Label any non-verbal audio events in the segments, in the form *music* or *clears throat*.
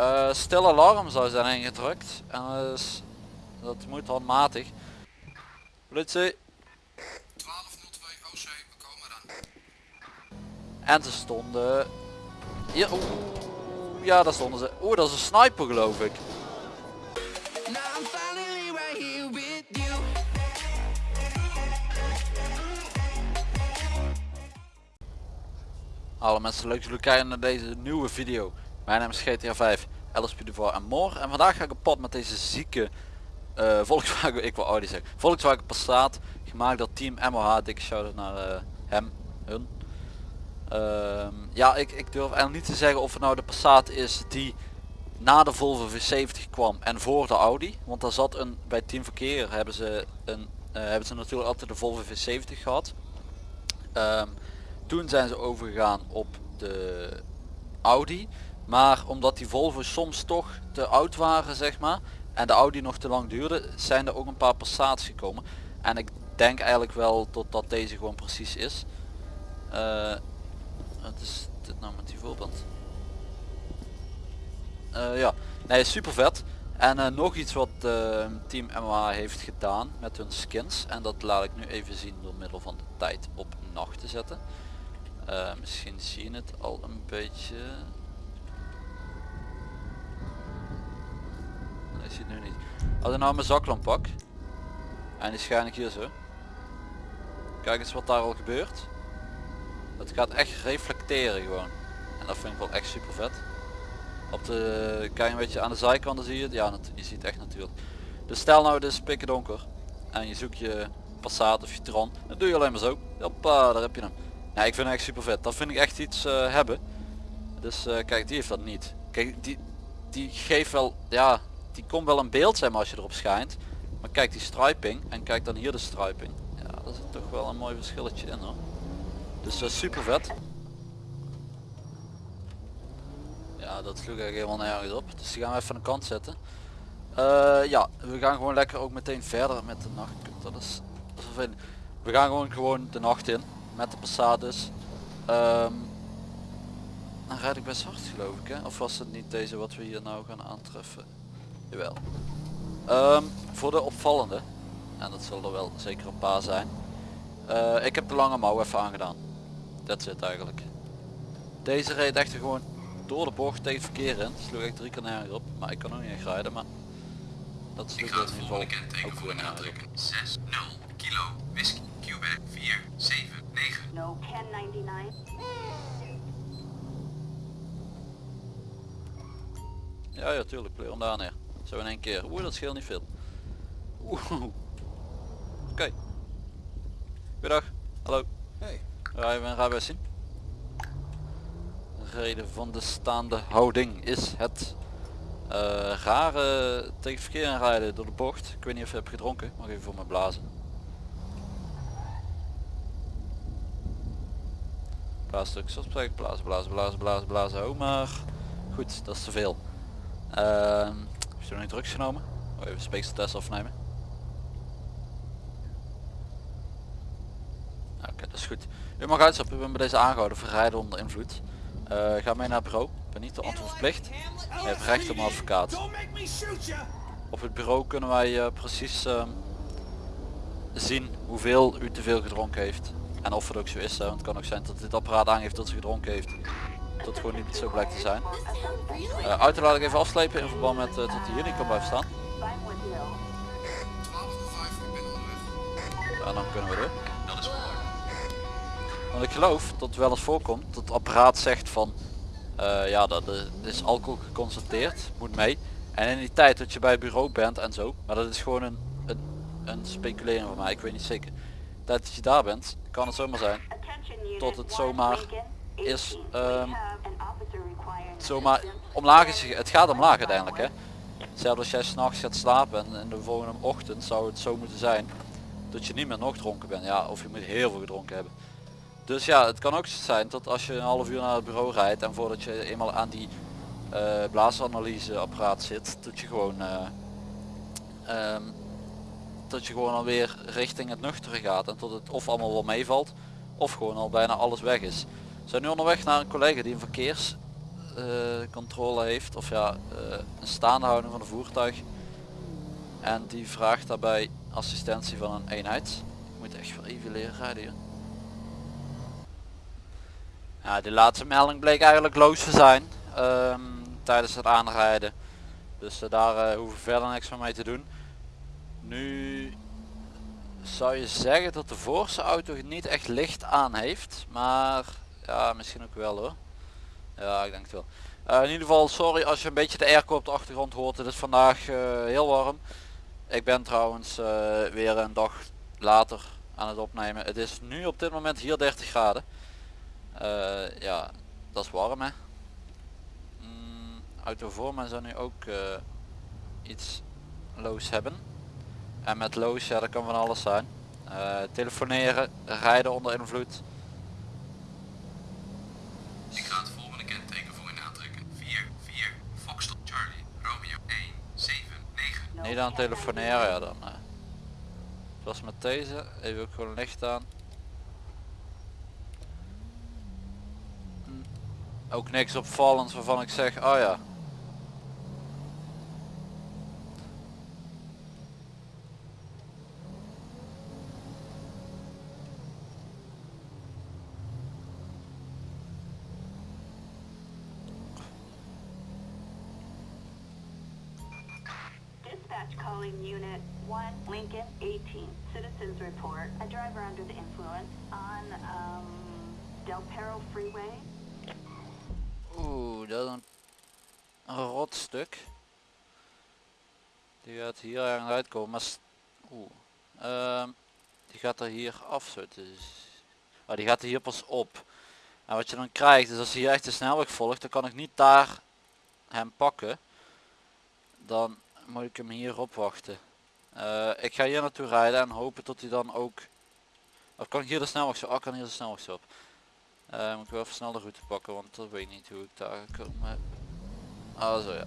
Uh, stil alarm zou zijn ingedrukt. En dus, dat moet handmatig. Politie. 1202 OC, we komen eraan. En ze stonden... Hier, oeh. Ja, daar stonden ze. Oeh, dat is een sniper geloof ik. Hallo mensen, leuk dat jullie kijken naar deze nieuwe video. Mijn naam is GTA 5, LSP de en Moor. En vandaag ga ik op pad met deze zieke uh, Volkswagen, ik wil Audi zeggen, Volkswagen Passat. Gemaakt door Team MOH, dikke shout naar uh, hem, hun. Uh, ja, ik, ik durf eigenlijk niet te zeggen of het nou de Passat is die na de Volvo V70 kwam en voor de Audi. Want daar zat een, bij Team Verkeer hebben ze, een, uh, hebben ze natuurlijk altijd de Volvo V70 gehad. Um, toen zijn ze overgegaan op de Audi. Maar omdat die Volvo soms toch te oud waren zeg maar. En de Audi nog te lang duurde. Zijn er ook een paar Passats gekomen. En ik denk eigenlijk wel totdat deze gewoon precies is. Uh, wat is dit nou met die voorband? Uh, ja, nee super vet. En uh, nog iets wat Team MOH heeft gedaan met hun skins. En dat laat ik nu even zien door middel van de tijd op nacht te zetten. Misschien zie je het al een beetje. Nee, zie nu niet. Als ik nou mijn zaklamp pak. En die schijn ik hier zo. Kijk eens wat daar al gebeurt. Het gaat echt reflecteren gewoon. En dat vind ik wel echt super vet. Op de, kijk een beetje aan de zijkanten zie je het. Ja, je ziet het echt natuurlijk. Dus stel nou is pikken donker. En je zoekt je Passat of je Tron. Dan doe je alleen maar zo. Hoppa, daar heb je hem. Ja, ik vind het echt super vet. Dat vind ik echt iets uh, hebben. Dus uh, kijk, die heeft dat niet. Kijk, die, die geeft wel, ja, die komt wel een beeld zijn als je erop schijnt. Maar kijk die striping en kijk dan hier de striping. Ja, dat is toch wel een mooi verschilletje in hoor. Dus uh, super vet. Ja, dat sloeg eigenlijk helemaal nergens op. Dus die gaan we even aan de kant zetten. ja, we gaan gewoon lekker ook meteen verder met de nacht. Dat is, dat is We gaan gewoon, gewoon de nacht in met de Passat dus. Um, dan rijd ik best hard geloof ik hè? Of was het niet deze wat we hier nou gaan aantreffen? Jawel. Um, voor de opvallende, en dat zullen er wel zeker een paar zijn. Uh, ik heb de lange mouw even aangedaan. Dat zit eigenlijk. Deze reed echt gewoon door de bocht tegen het verkeer in. Sloeg ik drie keer op. Maar ik kan ook niet echt rijden. Maar dat sloeg in ieder geval ook voor nergens op. 6, 0, kilo, whisky, Quebec, 4, 7. No, 1099. Ja, ja, tuurlijk, pleur hem daar neer. Zo in één keer. Oeh, dat scheelt niet veel. Oeh. Oké. Okay. Goedendag. Hallo. Hey. Rijden we een rijbewijs zien? reden van de staande houding is het uh, rare tegen verkeer aanrijden door de bocht. Ik weet niet of je hebt gedronken. Mag even voor me blazen. Blaasstuk opspreken, blazen, blazen, blazen, blazen, blazen. Oh maar goed, dat is te veel. Uh, heb je nog niet drugs genomen? Oh, even speekseltest afnemen. Oké, dat is goed. U mag uitstappen, ik ben bij deze aangehouden voor rijden onder invloed. Uh, ga mee naar het bureau, ik ben niet de antwoordplicht. Je hebt recht op een advocaat. Op het bureau kunnen wij uh, precies uh, zien hoeveel u te veel gedronken heeft. En of het ook zo is, want het kan ook zijn dat dit apparaat aangeeft dat ze gedronken heeft. Dat gewoon niet zo blijkt te zijn. Uh, auto laat ik even afslepen in verband met uh, dat hij hier niet kan blijven staan. En dan kunnen we door. Want ik geloof dat het wel eens voorkomt dat het apparaat zegt van uh, ja dat is alcohol geconstateerd, moet mee. En in die tijd dat je bij het bureau bent en zo, maar dat is gewoon een, een, een speculering van mij, ik weet niet zeker. Dat je daar bent, kan het zomaar zijn tot het zomaar is um, zomaar omlaag is het gaat omlaag uiteindelijk hè. Zelfs als jij s'nachts gaat slapen en in de volgende ochtend zou het zo moeten zijn dat je niet meer nog dronken bent. Ja of je moet heel veel gedronken hebben. Dus ja het kan ook zijn dat als je een half uur naar het bureau rijdt en voordat je eenmaal aan die uh, blaasanalyse apparaat zit dat je gewoon uh, um, dat je gewoon alweer richting het nuchtere gaat en tot het of allemaal wel meevalt of gewoon al bijna alles weg is. We zijn nu onderweg naar een collega die een verkeers eh, controle heeft. Of ja, eh, een staande houding van een voertuig. En die vraagt daarbij assistentie van een eenheid. Ik moet echt wel even leren rijden hier. Ja, die laatste melding bleek eigenlijk loos te zijn. ehm, tijdens het aanrijden. Dus eh, daar hoeven we verder niks meer mee te doen. Nu zou je zeggen dat de voorste auto het niet echt licht aan heeft. Maar ja, misschien ook wel hoor. Ja, ik denk het wel. Uh, in ieder geval, sorry als je een beetje de airco op de achtergrond hoort. Het is vandaag uh, heel warm. Ik ben trouwens uh, weer een dag later aan het opnemen. Het is nu op dit moment hier 30 graden. ja, dat is warm hè. Mm, auto voor mij zou nu ook iets loos hebben. En met loos, ja dat kan van alles zijn. telefoneren, rijden onder invloed. Ik ga volgende kenteken voor u aantrekken. 4, 4, Foxtrot Charlie, Romeo 1, 7, 9. Niet aan telefoneren, ja dan. Uh. Zoals met deze, even ook gewoon licht aan. Hm. Ook niks opvallends waarvan ik zeg, oh ja. citizens report, the influence on, um, Freeway. Oeh, dat is een, een rot stuk. Die gaat hier ergens uitkomen, maar... Oeh. Ehm, die gaat er hier af zo Dus... Die gaat er hier pas op. En wat je dan krijgt is als hij hier echt de snelweg volgt, dan kan ik niet daar hem pakken. Dan moet ik hem hier opwachten. Uh, ik ga hier naartoe rijden en hopen tot hij dan ook... Of kan ik hier de snelweg zo? Oh, kan hier de snelweg zo op. Uh, moet ik wel even snel de route pakken, want dat weet ik niet hoe ik daar gekomen heb. Ah zo ja.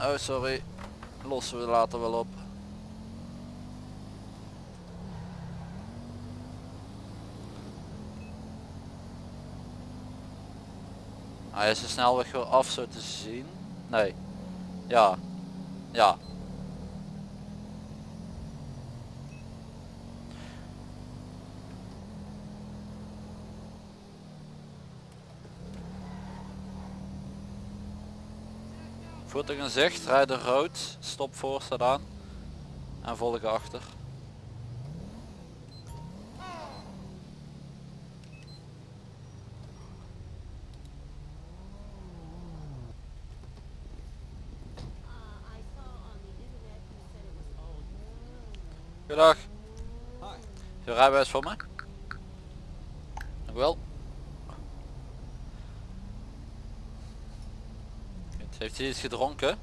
Oh sorry, lossen we later wel op. Hij is de snelweg weer af zo te zien. Nee. Ja. Ja. Voertuig in zicht, rijden rood, stop voor staat aan en volgen achter. Goedendag. Je rijbewijs voor me? Wel. Heeft hij iets gedronken?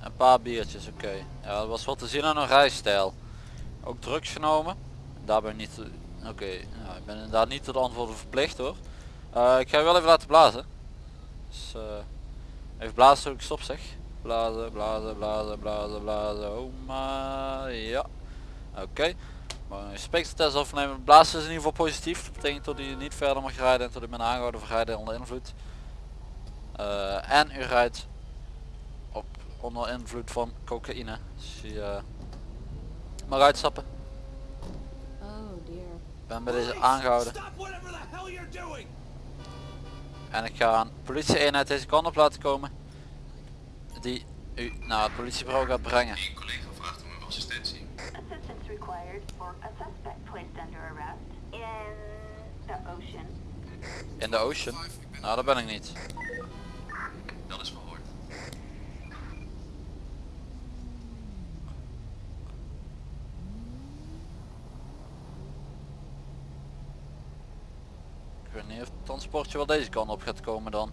Een paar biertjes, oké. Ja, dat was wat te zien aan een rijstijl. Ook drugs genomen. Daar ben ik niet... Oké, okay. nou, ik ben inderdaad niet tot antwoorden verplicht hoor. Uh, ik ga je wel even laten blazen. Dus, uh, even blazen toen ik stop zeg. Blazen, blazen, blazen, blazen, blazen. Oh maar ja. Oké. Maar een speekseltest afnemen. Blazen is in ieder geval positief. Dat betekent dat u niet verder mag rijden en tot u bent aangehouden voor rijden onder invloed. Uh, en u rijdt op onder invloed van cocaïne. Dus je uh, mag uitstappen. Oh dear. Ik ben bij deze aangehouden. En ik ga een politie eenheid deze kant op laten komen. Die u naar het politiebureau gaat brengen. Een collega vraagt om uw assistentie. Assistance required for a suspect placed under arrest in the ocean. In de ocean? Nou, dat ben ik niet. Dat is verhoord. Ik weet niet of het transportje wel deze kant op gaat komen dan.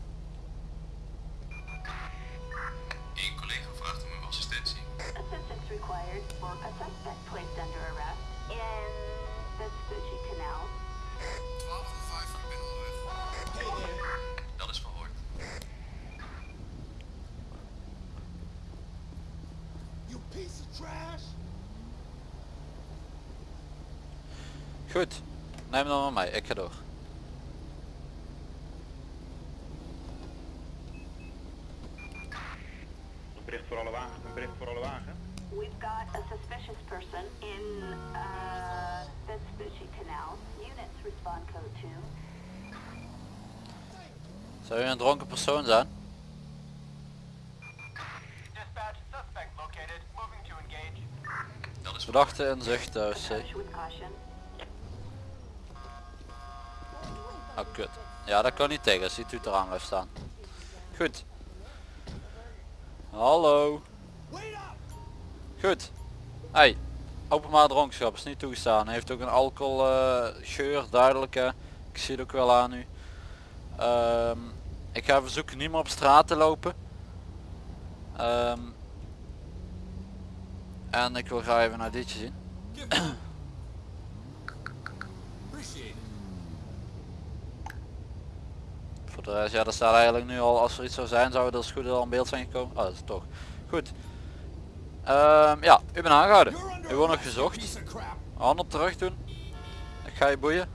Een collega vraagt om uw assistentie. Assistance required for a suspect Goed, neem dan maar mee, ik ga door. Een bericht voor alle wagens, een bericht voor alle wagens. We've got a suspicious person in uh, Vespucci Canal. Units respond code 2. Zou je een dronken persoon zijn? Verdachte in zicht thuis. C. Oh kut. Ja dat kan niet tegen als die toeter aan blijft staan. Goed. Hallo. Goed. Hey. Openbaar dronkenschap is niet toegestaan. Heeft ook een alcohol eh, geur, duidelijke. Ik zie het ook wel aan u. Ehm, ik ga verzoeken niet meer op straat te lopen. Ehm, en ik wil graag even naar ditje zien. De rest, ja, dat staat eigenlijk nu al, als er iets zou zijn, zou het als goed al in beeld zijn gekomen. Oh, dat is toch. Goed. Ehm, ja, u bent aangehouden. U wordt nog gezocht. Handen terug doen. Ik ga je boeien.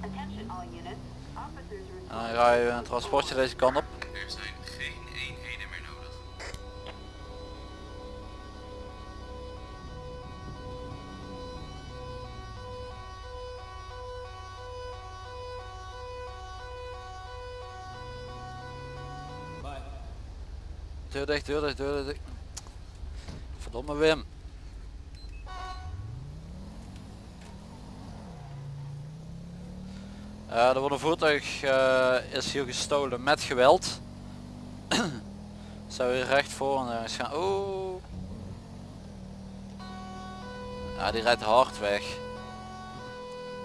Attention all units. Officers En dan ga je een transportje deze kant op. Deur dicht, deur dicht, deur dicht. Verdomme Wim. Eh, er wordt een voertuig eh, is hier gestolen met geweld. *clears throat* Zou hier recht voor en ergens gaan. Oeh. Ja, die rijdt hard weg.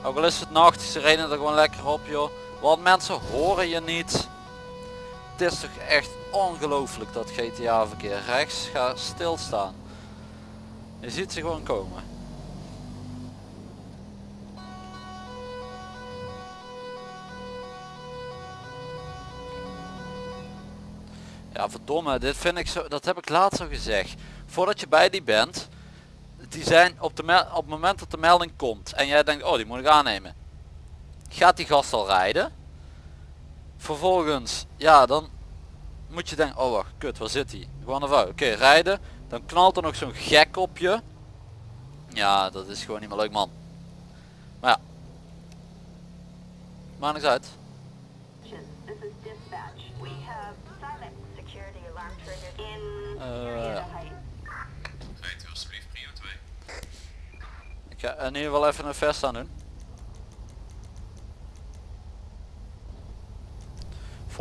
Ook al is het nacht, ze rijden er gewoon lekker op joh. Want mensen horen je niet. Het is toch echt ongelooflijk dat GTA verkeer rechts gaat stilstaan. Je ziet ze gewoon komen. Ja verdomme, dit vind ik zo, dat heb ik laatst al gezegd. Voordat je bij die bent, die zijn op, de op het moment dat de melding komt en jij denkt, oh die moet ik aannemen. Gaat die gast al rijden? Vervolgens, ja dan moet je denken, oh wacht, kut, waar zit hij? Gewoon even, oké, rijden. Dan knalt er nog zo'n gek op je. Ja, dat is gewoon niet meer leuk man. Maar ja. Maakt niks uit. Uh, Marietta Heights. Rijdt u alsjeblieft prio 2. Ik ga in ieder geval even een vest aan doen.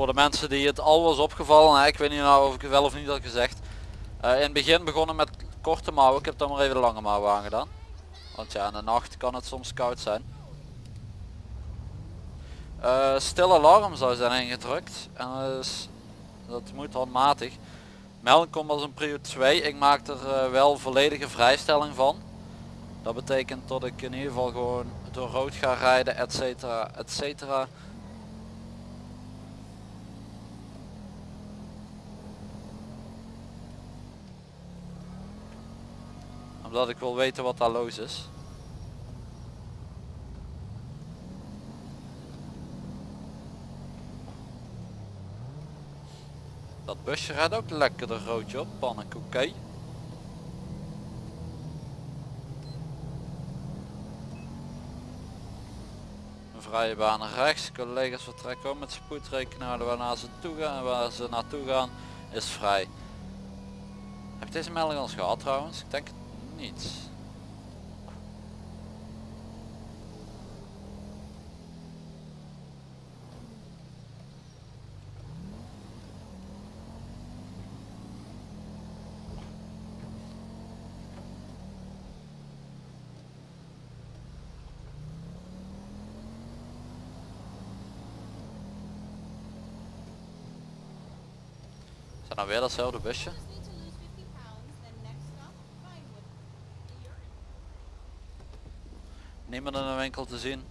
Voor de mensen die het al was opgevallen, hè, ik weet niet nou of ik wel of niet had gezegd. Eh, in het begin begonnen met korte mouwen, ik heb dan maar even de lange mouwen aangedaan. Want ja, in de nacht kan het soms koud zijn. Eh stil alarm zou zijn ingedrukt en dat, is, dat moet handmatig. Melding komt als een prio 2, ik maak er eh, wel volledige vrijstelling van. Dat betekent dat ik in ieder geval gewoon door rood ga rijden, et cetera, Omdat ik wil weten wat daar los is. Dat busje rijdt ook lekker de roodje op, pannenkoek. Een vrije baan naar rechts. Collega's vertrekken met spoed rekening houden waarna ze toe gaan waar ze naartoe gaan is vrij. Heb deze melding al gehad trouwens? Ik denk niet. Is dat nou weer datzelfde busje? Niemand in de winkel te zien.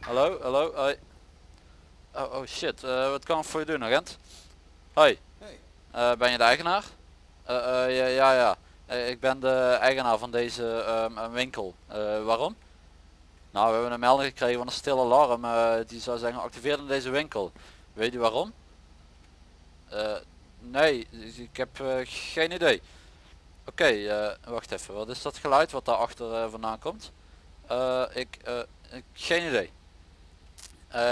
Hallo, hallo, hoi. Oh, oh shit, eh, wat kan ik voor je doen agent? Hoi. Eh, ben je de eigenaar? Eh, ja, ja, ja. Ik ben de eigenaar van deze ehm, winkel. Waarom? Nou, we hebben een melding gekregen van een stil alarm. die zou zijn geactiveerd in deze winkel. Weet u waarom? Nee, ik heb geen idee. Oké, eh, wacht even. Wat is dat geluid wat daar achter eh, vandaan komt? Eh, ik, ik, geen idee.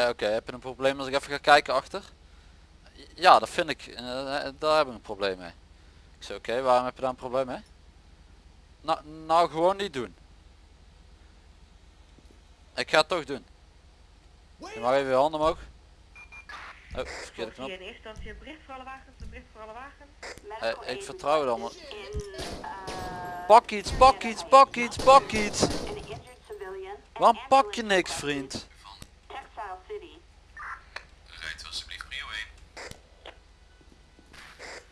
Oké, heb je een probleem als ik even ga kijken achter? Ja, dat vind ik. daar heb ik een probleem mee. Ik zei oké, waarom heb je daar een probleem mee? Nou, nou gewoon niet doen. Ik ga het toch doen. Je mag even je handen omhoog. Oh, verkeerde knop. in eerste instantie een bericht voor alle wagens, een bericht voor alle wagens. Eh, ik vertrouw het allemaal. uh, Pak iets, pak iets, pak iets, pak iets. Waarom pak je niks vriend? Rijdt alsjeblieft prio 1.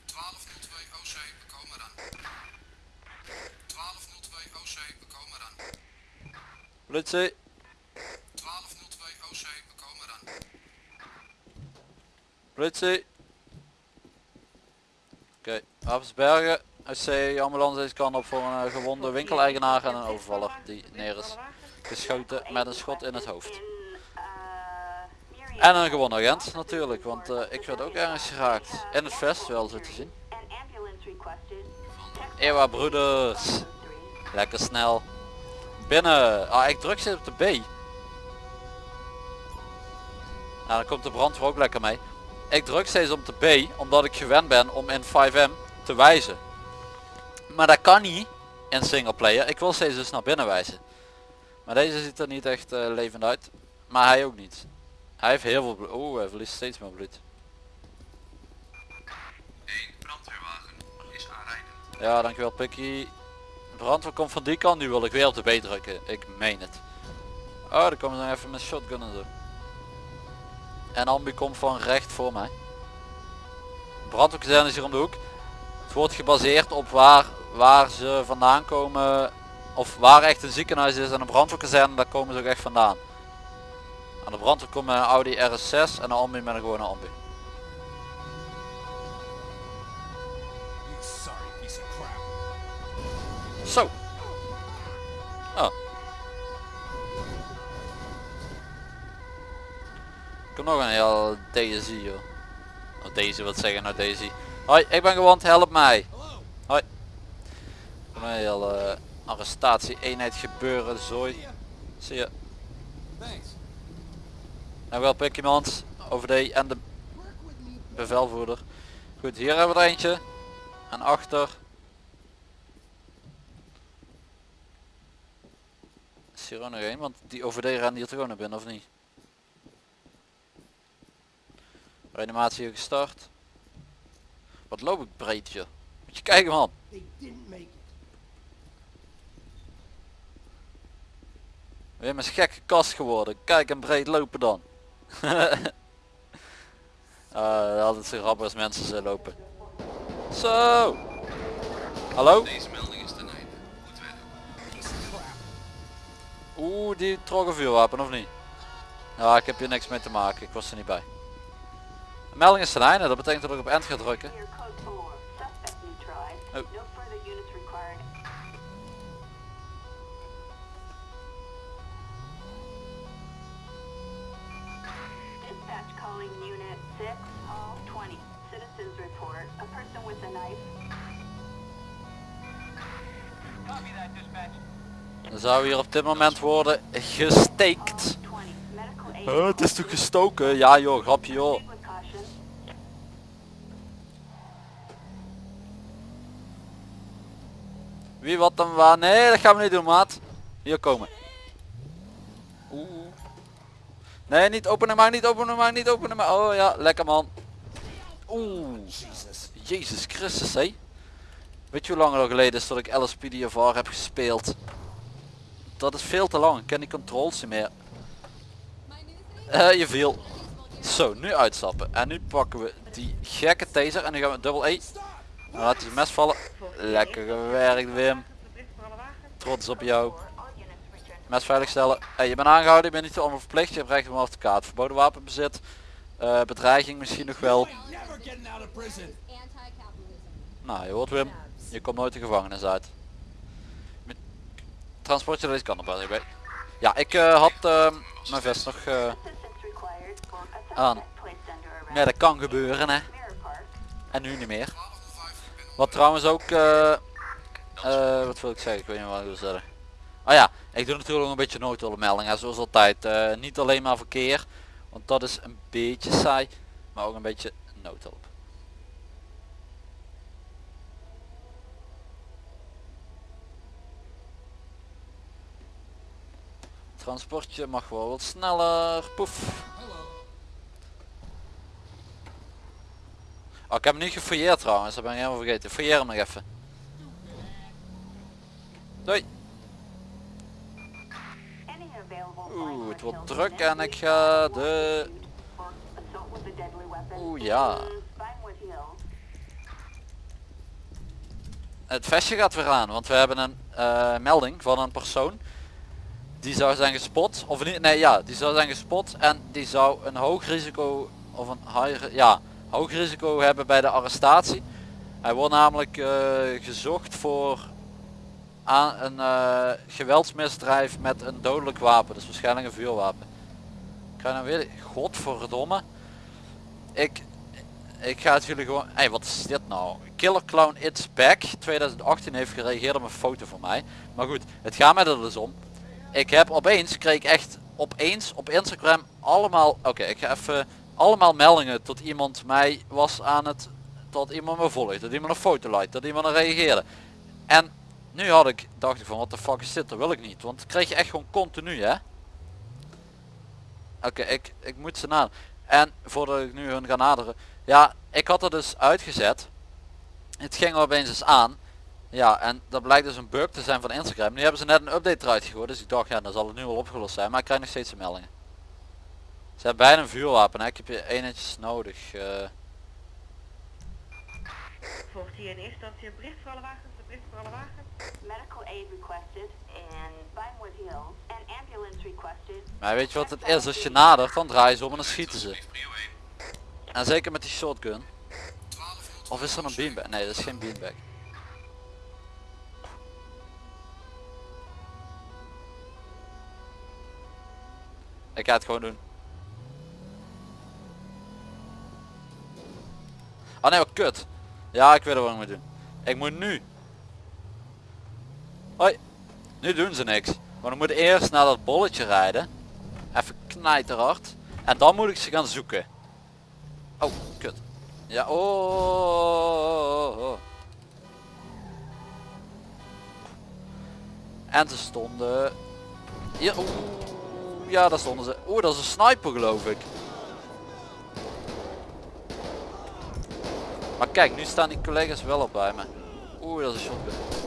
1202 OC, we komen dan. 1202 OC, we komen dan. Politie. Politie. Oké, Wapensbergen. UC ambulance deze kant op voor een eh, gewonde winkeleigenaar en een overvaller die neer is geschoten met een schot in het hoofd. En een gewonde agent natuurlijk, want eh, ik werd ook ergens geraakt. In het vest wel zo te zien. Ewa broeders. Lekker snel. Binnen. Ah, ik druk zit op de B. Nou, dan komt de brandweer ook lekker mee. Ik druk steeds op de B, omdat ik gewend ben om in 5M te wijzen. Maar dat kan niet in singleplayer. Ik wil steeds dus naar binnen wijzen. Maar deze ziet er niet echt eh, levend uit. Maar hij ook niet. Hij heeft heel veel bloed. Oeh, hij verliest steeds meer bloed. 1 brandweerwagen is aanrijdend. Ja, dankjewel Pikkie. Brandweer komt van die kant, nu wil ik weer op de B drukken. Ik meen het. Oh, daar komen ze even met shotgun en zo. En Ambi komt van recht voor mij. Brandweerkazerne is hier om de hoek. Het wordt gebaseerd op waar, waar ze vandaan komen. Of waar echt een ziekenhuis is en een brandweerkazerne, daar komen ze ook echt vandaan. Aan de brandweer komt een Audi RS6 en de Ambi met een gewone Ambi. Zo. Oh. Ik heb nog een heel Daisy joh. Oh, Daisy, wat zeggen nou Daisy? Hoi, ik ben gewond, help mij. Hoi. Een heel eh, arrestatie eenheid gebeuren, zooi. Zie je. Nou wel pik iemand, over de en de bevelvoerder. Goed, hier hebben we er eentje. En achter. Is hier ook nog één, want die OVD rent hier toch ook naar binnen of niet? Reanimatie gestart. Wat loop ik breed joh. Moet je kijken man. Weer mijn gekke kast geworden. Kijk en breed lopen dan. *laughs* Ah, altijd zo grappig als mensen zo lopen. Zo. Hallo? Deze melding is ten einde. Goed werk. Oeh, die trok een vuurwapen of niet? Ja, ik heb hier niks mee te maken. Ik was er niet bij. Melding is ten einde. Dat betekent dat ik op end ga drukken. Here code 4. Suspect neutralized. Oh. No further units required. Dispatch calling unit 6, hall 20. Citizens report. A person with a knife. Copy that, dispatch. Dan zou hier op dit moment worden gesteekt. Hall 20. Medical aid. Huh, het is toch gestoken? Ja joh, grapje joh. Wie wat dan waar? Nee, dat gaan we niet doen maat. Hier komen. Oeh. Nee, niet openen maar, niet openen maar, niet openen maar. Oh ja, lekker man. Oeh. Jezus Christus hé. Weet je hoe lang er al geleden is dat ik LSPDFR heb gespeeld? Dat is veel te lang. Ik ken die controls niet meer. Eh, je viel. Zo, nu uitstappen. En nu pakken we die gekke taser en nu gaan we dubbel E. Laat hij mes vallen. Lekker gewerkt Wim. Trots op jou. Mes veiligstellen. Hey, je bent aangehouden, je bent niet allemaal verplicht. Je hebt recht op een advocaat. Verboden wapenbezit. Eh, bedreiging misschien nog wel. Nou, je hoort Wim. Je komt nooit de gevangenis uit. Met transportje deze kant op. ik weet. Ja, ik eh, had eh, mijn vest nog... Aan. ja, dat kan gebeuren hè. En nu niet meer. Wat trouwens ook... eh, eh, wat wil ik zeggen? Ik weet niet wat ik wil zeggen. Oh ja, ik doe natuurlijk ook een beetje noodhulpmeldingen. Zoals altijd. eh, niet alleen maar verkeer. Want dat is een beetje saai. Maar ook een beetje noodhulp. Transportje mag wel wat sneller. Poef. Oh, ik heb hem niet gefouilleerd trouwens, dat ben ik helemaal vergeten. Fouilleer hem nog even. Doei. Oeh, het wordt druk en ik ga de... Oeh, ja. Het vestje gaat weer aan, want we hebben een eh, melding van een persoon. Die zou zijn gespot, of niet, nee ja, die zou zijn gespot en die zou een hoog risico, of een high, ja, hoog risico hebben bij de arrestatie. Hij wordt namelijk eh, gezocht voor aan een eh, geweldsmisdrijf met een dodelijk wapen, dus waarschijnlijk een vuurwapen. Ik ga nou weer, godverdomme. Ik, ik ga het jullie gewoon, hey, wat is dit nou? Killer Clown It's Back 2018 heeft gereageerd op een foto van mij. Maar goed, het gaat mij er dus om. Ik heb opeens, kreeg echt opeens op Instagram allemaal, oké ik ga even, allemaal meldingen tot iemand mij was aan het, tot iemand me volgt, dat iemand een foto liked, dat iemand er reageerde. En nu had ik, dacht ik van wat de fuck is dit, dat wil ik niet, want dat kreeg je echt gewoon continu hè. Oké, ik, ik moet ze naderen. En voordat ik nu hun ga naderen, ja, ik had er dus uitgezet. Het ging opeens eens aan. Ja, en dat blijkt dus een bug te zijn van Instagram. Nu hebben ze net een update eruit gegooid, dus ik dacht, ja, dan zal het nu wel opgelost zijn. Maar ik krijg nog steeds de meldingen. Ze hebben bijna een vuurwapen, hè. ik heb je eenetjes nodig. eh. Volgt hier in eerste instantie een bericht voor alle wagens, een bericht voor alle wagens. Medical aid requested in Vinewood Hills. An ambulance requested. maar weet je wat het is? Als je nadert, dan draaien ze om en dan schieten ze. Prio 1. En zeker met die shotgun. 12 rood. Of is er een beanbag? Nee, dat is geen beanbag. Ik ga het gewoon doen. Oh nee, wat kut. Ja, ik weet wat ik moet doen. Ik moet nu. Hoi. Nu doen ze niks. Maar dan moet ik eerst naar dat bolletje rijden. Even knijterhard. En dan moet ik ze gaan zoeken. Oh, kut. Ja, oh, oh, oh. En ze stonden... Hier, ja, daar stonden ze. Oeh, dat is een sniper geloof ik. Maar kijk, nu staan die collega's wel op bij me. Oeh, dat is een shotgun.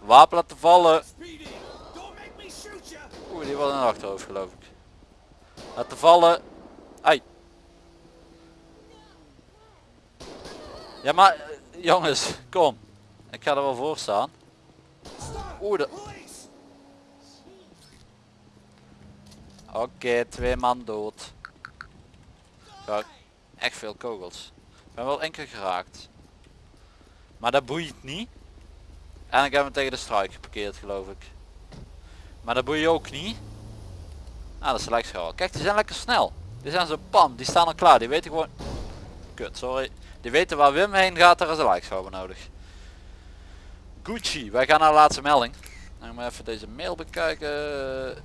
Wapen laten vallen. Oeh, die was in het achterhoofd geloof ik. Laten vallen. Ai. Ja maar, jongens, kom. Ik ga er wel voor staan. Oeh, de... Oké, twee man dood. Ja, echt veel kogels. Ik ben wel keer geraakt. Maar dat boeit niet. En ik heb hem tegen de struik geparkeerd geloof ik. Maar dat boeit ook niet. Ah, dat is lijkschaal. Kijk, die zijn lekker snel. Die zijn zo pam, die staan al klaar. Die weten gewoon... Kut, sorry. Die weten waar Wim heen gaat, daar is een lijkschouwer nodig. Gucci, wij gaan naar de laatste melding. Dan gaan even deze mail bekijken.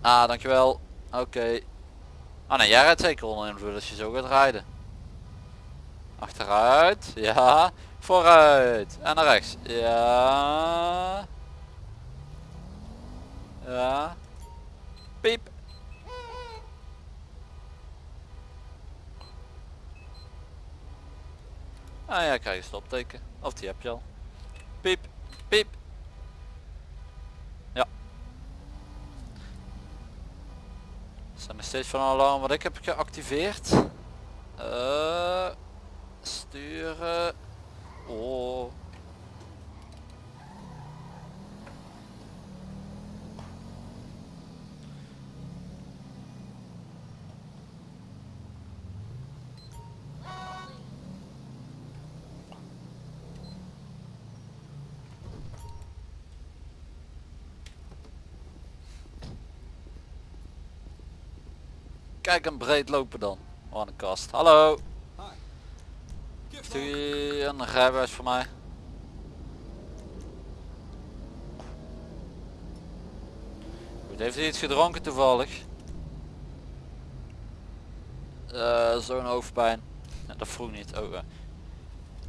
Ah, dankjewel. Oké. Ah nee, jij rijdt zeker onder invloed als je zo gaat rijden. Achteruit, ja. Vooruit. En naar rechts. Ja. Ja. Piep. Ah ja, krijg je stopteken. Of die heb je al. Piep. Piep. Ja. Zijn nog steeds van een alarm wat ik heb geactiveerd. Eh, sturen. Oh. Kijk hem breed lopen dan. Oh, een kast. Hallo. Heeft u een rijbewijs voor mij? Goed, heeft u iets gedronken toevallig? Eh, Zo'n hoofdpijn. Dat vroeg niet. Oh, eh.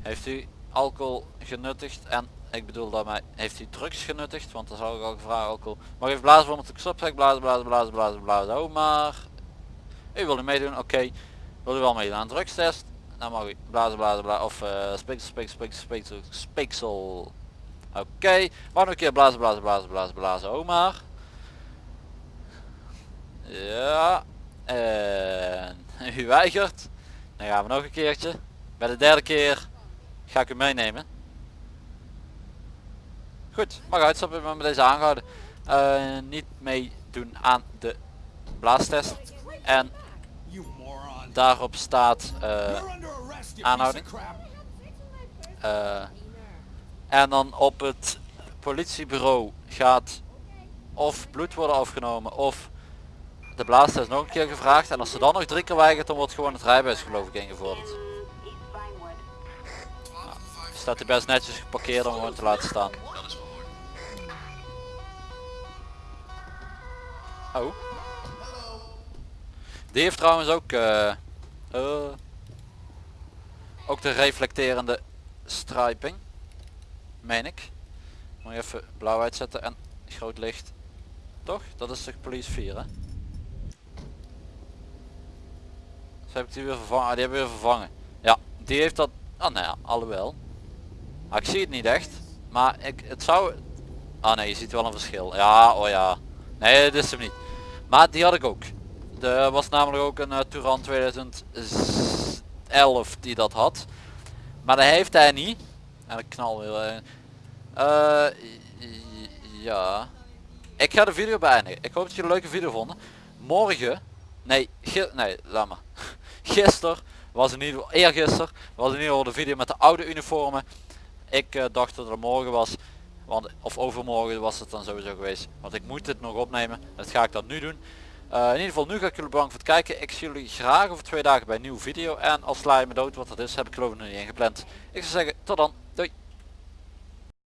Heeft u alcohol genuttigd en ik bedoel daarmee, heeft u drugs genuttigd? Want dan zou ik ook vragen alcohol. Mag even blazen voor ik stopzeg, blazen, blazen, blazen, blazen, blazen. Oh maar. U wil u meedoen? Oké. Wil u wel meedoen aan drugstest? Dan mag u blazen, blazen, blazen. Of uh, speeksel, speeksel, speeksel, speeksel, speeksel. Oké. Maar nog een keer blazen, blazen, blazen, blazen, blazen. Maar. Ja. En *laughs* u weigert. Dan gaan we nog een keertje. Bij de derde keer ga ik u meenemen. Goed, mag uitstappen maar met deze aangehouden. Eh, niet meedoen aan de blaastest. En daarop staat eh, aanhouding. Eh, en dan op het politiebureau gaat of bloed worden afgenomen of de blaastest nog een keer gevraagd. En als ze dan nog drie keer weigert dan wordt gewoon het rijbewijs geloof ik ingevorderd. Vinewood. Staat hij best netjes geparkeerd om gewoon te laten staan. Oh. Die heeft trouwens ook eh, eh, ook de reflecterende striping. Meen ik. Moet je even blauw uitzetten en groot licht. Toch? Dat is de police 4 hè? Dus heb ik die weer vervangen. Ah, die hebben we weer vervangen. Ja, die heeft dat. Ah nou ja, alhoewel. Maar ik zie het niet echt. Maar ik, het zou. Ah nee, je ziet wel een verschil. Ja, oh ja. Nee, dit is hem niet. Maar die had ik ook. Er was namelijk ook een uh, Touran 2011 die dat had. Maar dat heeft hij niet. En ik knal weer. eh. Eh, ja. Ik ga de video beëindigen. Ik hoop dat jullie een leuke video vonden. Morgen. Nee, nee, laat maar. *laughs* Gisteren was in ieder geval, eergisteren was in ieder geval de video met de oude uniformen. Ik eh, dacht dat het morgen was. Want, of overmorgen was het dan sowieso geweest. Want ik moet dit nog opnemen. Dat ga ik dan nu doen. Eh, in ieder geval nu ga ik jullie bedanken voor het kijken. Ik zie jullie graag over twee dagen bij een nieuwe video. En als sla je me dood wat dat is heb ik geloof ik nog niet ingepland. Ik zou zeggen tot dan.